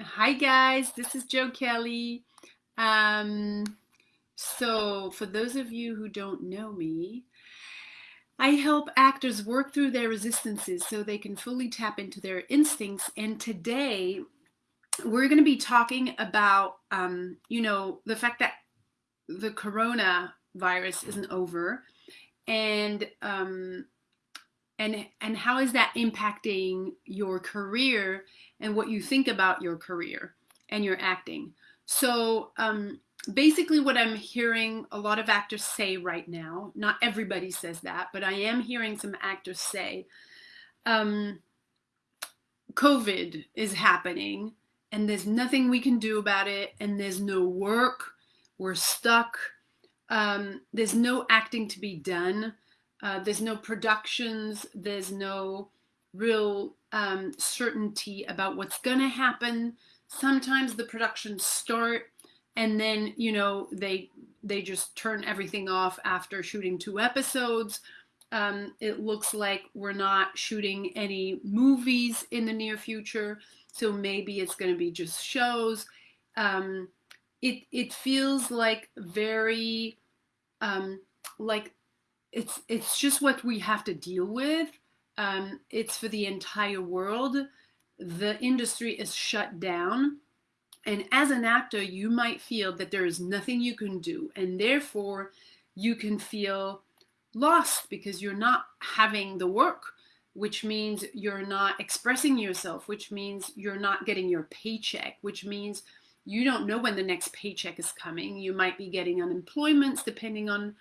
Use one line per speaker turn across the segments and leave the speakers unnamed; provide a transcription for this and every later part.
Hi guys, this is Joe Kelly. Um, so for those of you who don't know me, I help actors work through their resistances so they can fully tap into their instincts. And today we're going to be talking about, um, you know, the fact that the corona virus isn't over and um, and and how is that impacting your career and what you think about your career and your acting? So um, basically what i'm hearing a lot of actors say right now not everybody says that but i am hearing some actors say um, covid is happening and there's nothing we can do about it and there's no work. We're stuck. Um, there's no acting to be done uh, there's no productions. There's no real um, certainty about what's going to happen. Sometimes the productions start and then, you know, they they just turn everything off after shooting two episodes. Um, it looks like we're not shooting any movies in the near future, so maybe it's going to be just shows. Um, it it feels like very um, like it's it's just what we have to deal with. Um, it's for the entire world. The industry is shut down. And as an actor, you might feel that there is nothing you can do. And therefore, you can feel lost because you're not having the work, which means you're not expressing yourself, which means you're not getting your paycheck, which means you don't know when the next paycheck is coming. You might be getting unemployments depending on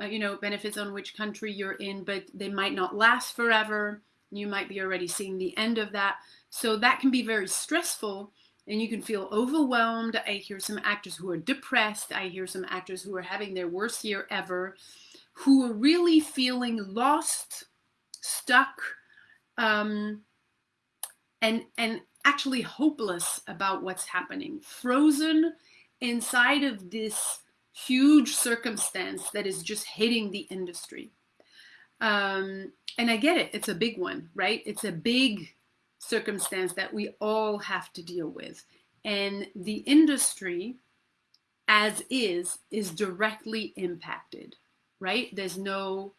uh, you know, benefits on which country you're in, but they might not last forever. You might be already seeing the end of that. So that can be very stressful and you can feel overwhelmed. I hear some actors who are depressed. I hear some actors who are having their worst year ever, who are really feeling lost, stuck, um, and and actually hopeless about what's happening, frozen inside of this huge circumstance that is just hitting the industry. Um, and I get it, it's a big one, right? It's a big circumstance that we all have to deal with. And the industry, as is, is directly impacted, right? There's no,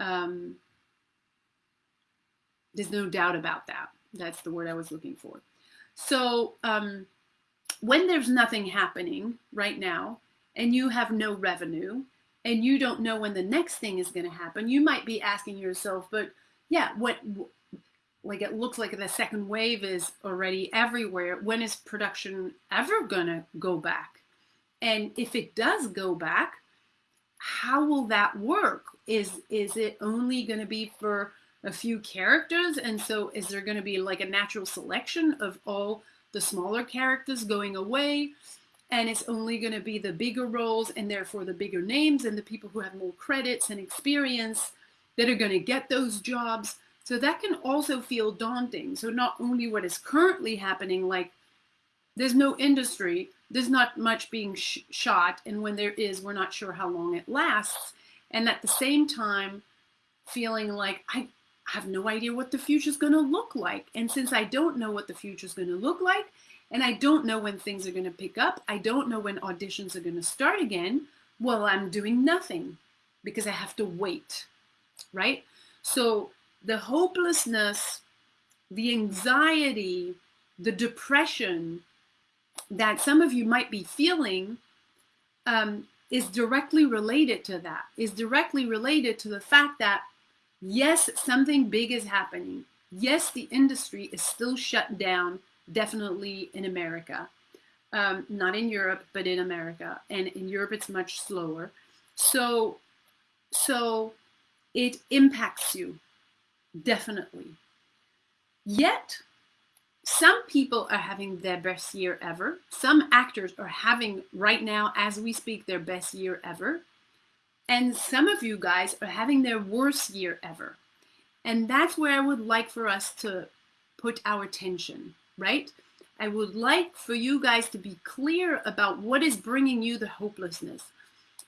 um, there's no doubt about that. That's the word I was looking for. So um, when there's nothing happening right now, and you have no revenue and you don't know when the next thing is going to happen, you might be asking yourself, but yeah, what like it looks like the second wave is already everywhere. When is production ever going to go back? And if it does go back, how will that work? Is is it only going to be for a few characters? And so is there going to be like a natural selection of all the smaller characters going away? And it's only going to be the bigger roles and therefore the bigger names and the people who have more credits and experience that are going to get those jobs. So that can also feel daunting. So not only what is currently happening, like there's no industry, there's not much being sh shot, and when there is, we're not sure how long it lasts. And at the same time, feeling like I have no idea what the future is going to look like. And since I don't know what the future is going to look like, and I don't know when things are going to pick up. I don't know when auditions are going to start again. Well, I'm doing nothing because I have to wait, right? So the hopelessness, the anxiety, the depression that some of you might be feeling um, is directly related to that, is directly related to the fact that, yes, something big is happening. Yes, the industry is still shut down definitely in America. Um, not in Europe, but in America. And in Europe, it's much slower. So, so it impacts you, definitely. Yet, some people are having their best year ever. Some actors are having right now, as we speak, their best year ever. And some of you guys are having their worst year ever. And that's where I would like for us to put our attention right? I would like for you guys to be clear about what is bringing you the hopelessness.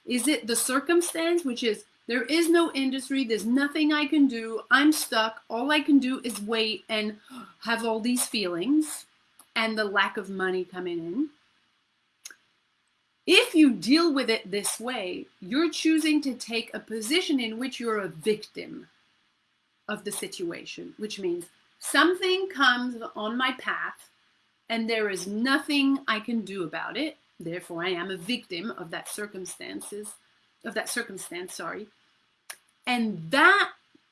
Is it the circumstance, which is there is no industry, there's nothing I can do, I'm stuck, all I can do is wait and have all these feelings? and the lack of money coming in. If you deal with it this way, you're choosing to take a position in which you're a victim of the situation, which means something comes on my path and there is nothing I can do about it. Therefore, I am a victim of that circumstances, of that circumstance, sorry. And that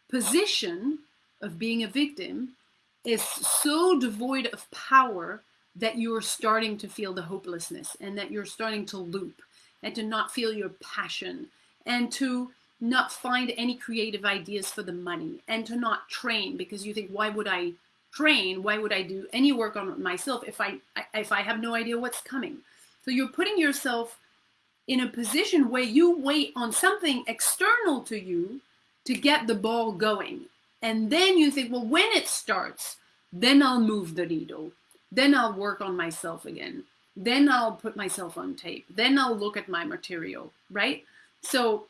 position of being a victim is so devoid of power that you're starting to feel the hopelessness and that you're starting to loop and to not feel your passion and to not find any creative ideas for the money and to not train because you think why would I train? Why would I do any work on myself if I if I have no idea what's coming? So you're putting yourself in a position where you wait on something external to you to get the ball going. And then you think well when it starts then I'll move the needle. Then I'll work on myself again. Then I'll put myself on tape. Then I'll look at my material right? So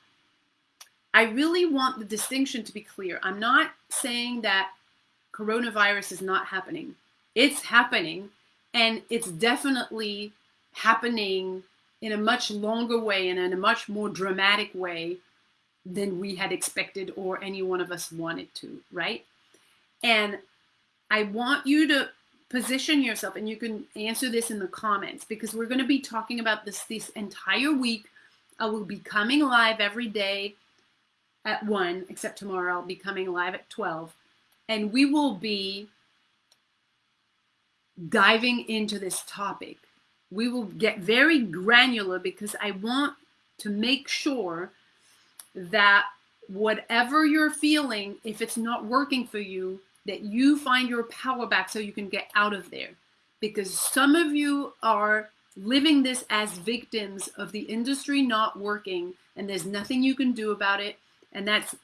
I really want the distinction to be clear. I'm not saying that coronavirus is not happening. It's happening, and it's definitely happening in a much longer way and in a much more dramatic way than we had expected or any one of us wanted to, right? And I want you to position yourself, and you can answer this in the comments because we're going to be talking about this this entire week. I will be coming live every day at 1, except tomorrow I'll be coming live at 12. And we will be diving into this topic. We will get very granular because I want to make sure that whatever you're feeling, if it's not working for you, that you find your power back so you can get out of there. Because some of you are living this as victims of the industry not working, and there's nothing you can do about it and that's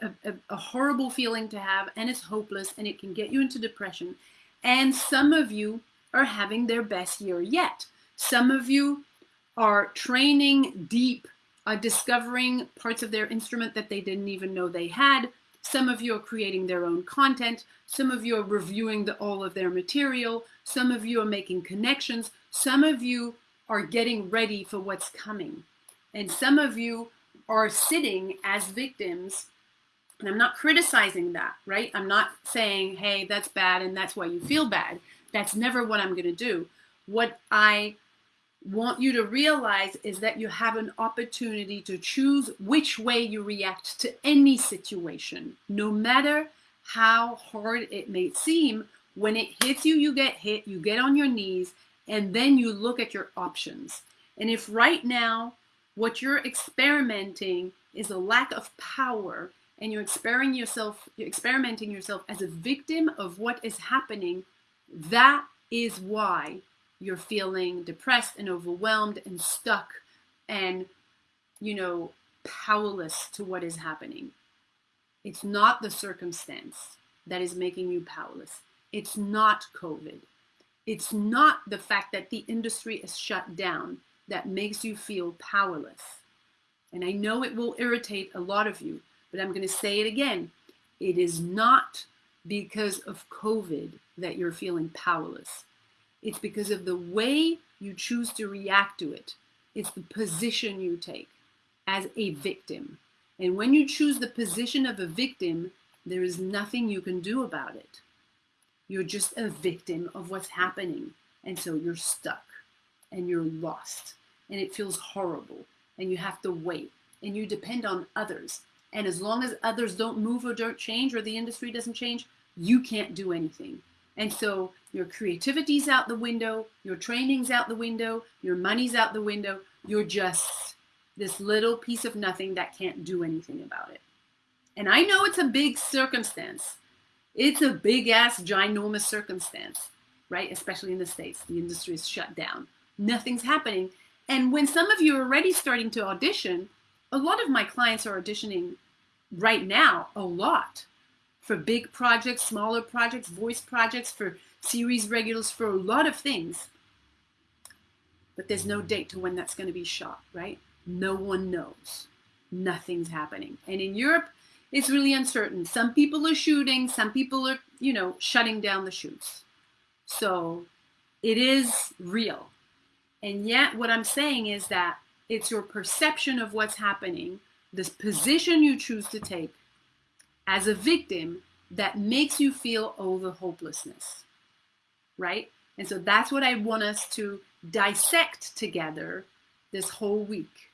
a, a, a, horrible feeling to have and it's hopeless and it can get you into depression. And some of you are having their best year yet. Some of you are training deep uh, discovering parts of their instrument that they didn't even know they had. Some of you are creating their own content. Some of you are reviewing the, all of their material. Some of you are making connections. Some of you are getting ready for what's coming. And some of you are sitting as victims and I'm not criticizing that, right? I'm not saying, hey, that's bad and that's why you feel bad. That's never what I'm going to do. What I want you to realize is that you have an opportunity to choose which way you react to any situation, no matter how hard it may seem. When it hits you, you get hit, you get on your knees, and then you look at your options. And if right now what you're experimenting is a lack of power and you're experimenting yourself you're experimenting yourself as a victim of what is happening. That is why you're feeling depressed and overwhelmed and stuck and you know powerless to what is happening. It's not the circumstance that is making you powerless. It's not covid. It's not the fact that the industry is shut down that makes you feel powerless. And I know it will irritate a lot of you, but I'm going to say it again. It is not because of COVID that you're feeling powerless. It's because of the way you choose to react to it. It's the position you take as a victim. And when you choose the position of a victim, there is nothing you can do about it. You're just a victim of what's happening. And so you're stuck and you're lost and it feels horrible and you have to wait and you depend on others. And as long as others don't move or don't change or the industry doesn't change, you can't do anything. And so your creativity's out the window, your training's out the window, your money's out the window. You're just this little piece of nothing that can't do anything about it. And I know it's a big circumstance. It's a big ass, ginormous circumstance, right? Especially in the States. The industry is shut down. Nothing's happening. And when some of you are already starting to audition, a lot of my clients are auditioning right now, a lot for big projects, smaller projects, voice projects, for series regulars, for a lot of things. But there's no date to when that's going to be shot, right? No one knows. Nothing's happening. And in Europe, it's really uncertain. Some people are shooting, some people are, you know, shutting down the shoots. So it is real. And yet, what I'm saying is that it's your perception of what's happening, this position you choose to take as a victim that makes you feel oh, the hopelessness, right? And so that's what I want us to dissect together this whole week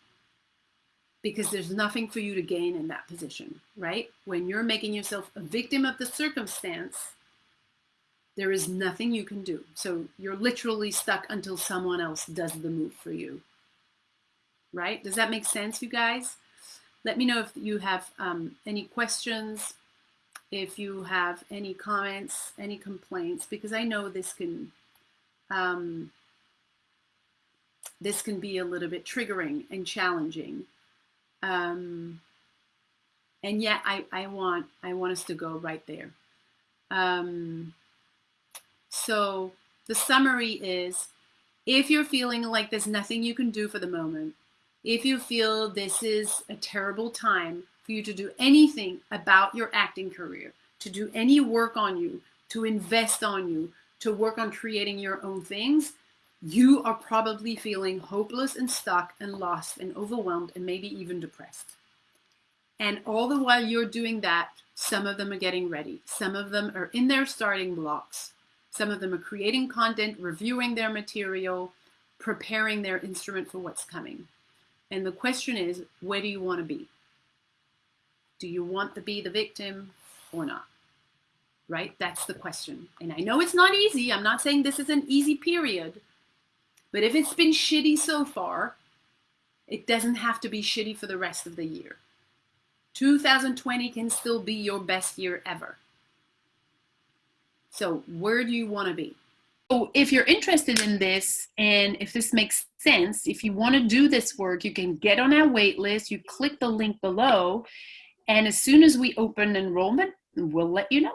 because there's nothing for you to gain in that position, right? When you're making yourself a victim of the circumstance, there is nothing you can do. So you're literally stuck until someone else does the move for you, right? Does that make sense, you guys? Let me know if you have um, any questions, if you have any comments, any complaints, because I know this can um, this can be a little bit triggering and challenging. Um, and yet I, I want I want us to go right there. Um, so the summary is if you're feeling like there's nothing you can do for the moment, if you feel this is a terrible time for you to do anything about your acting career, to do any work on you, to invest on you, to work on creating your own things, you are probably feeling hopeless and stuck and lost and overwhelmed and maybe even depressed. And all the while you're doing that, some of them are getting ready. Some of them are in their starting blocks. Some of them are creating content, reviewing their material, preparing their instrument for what's coming. And the question is, where do you want to be? Do you want to be the victim or not? Right? That's the question. And I know it's not easy. I'm not saying this is an easy period. But if it's been shitty so far, it doesn't have to be shitty for the rest of the year. 2020 can still be your best year ever. So, where do you want to be? So, if you're interested in this and if this makes sense, if you want to do this work, you can get on our wait list. You click the link below, and as soon as we open enrollment, we'll let you know.